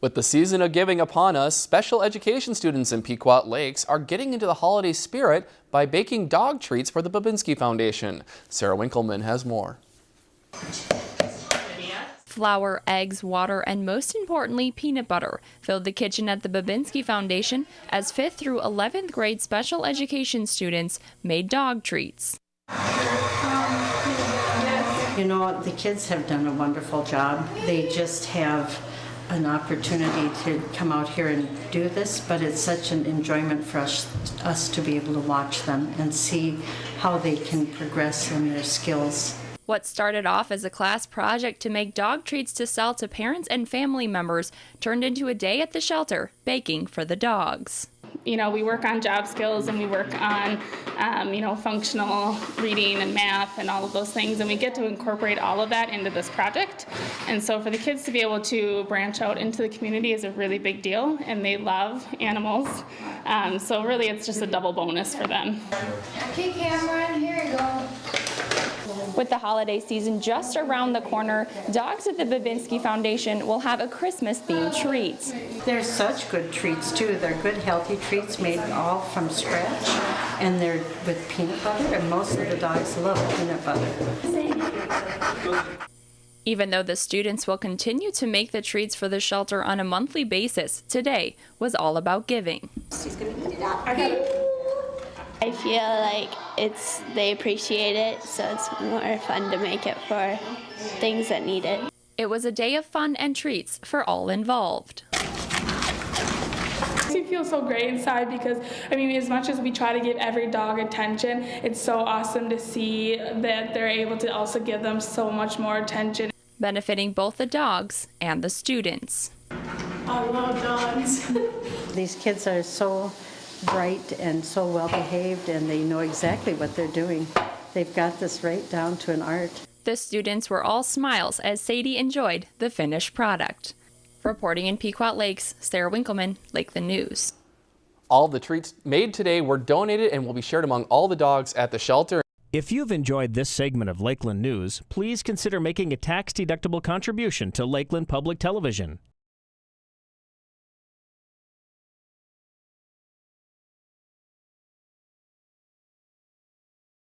With the season of giving upon us, special education students in Pequot Lakes are getting into the holiday spirit by baking dog treats for the Babinski Foundation. Sarah Winkleman has more. Flour, eggs, water, and most importantly, peanut butter filled the kitchen at the Babinski Foundation as 5th through 11th grade special education students made dog treats. You know, the kids have done a wonderful job. They just have an opportunity to come out here and do this, but it's such an enjoyment for us, us to be able to watch them and see how they can progress in their skills. What started off as a class project to make dog treats to sell to parents and family members turned into a day at the shelter baking for the dogs you know, we work on job skills and we work on, um, you know, functional reading and math and all of those things, and we get to incorporate all of that into this project. And so for the kids to be able to branch out into the community is a really big deal, and they love animals. Um, so really, it's just a double bonus for them. Okay, Cameron, here you go. With the holiday season just around the corner, dogs at the Babinski Foundation will have a Christmas-themed treat. They're such good treats too. They're good healthy treats made all from scratch and they're with peanut butter and most of the dogs love peanut butter. Even though the students will continue to make the treats for the shelter on a monthly basis, today was all about giving. She's gonna eat it up. I feel like it's they appreciate it, so it's more fun to make it for things that need it. It was a day of fun and treats for all involved. We feel so great inside because, I mean, as much as we try to give every dog attention, it's so awesome to see that they're able to also give them so much more attention. Benefiting both the dogs and the students. I love dogs. These kids are so bright and so well behaved and they know exactly what they're doing. They've got this right down to an art. The students were all smiles as Sadie enjoyed the finished product. Reporting in Pequot Lakes, Sarah Winkleman, Lakeland News. All the treats made today were donated and will be shared among all the dogs at the shelter. If you've enjoyed this segment of Lakeland News, please consider making a tax-deductible contribution to Lakeland Public Television.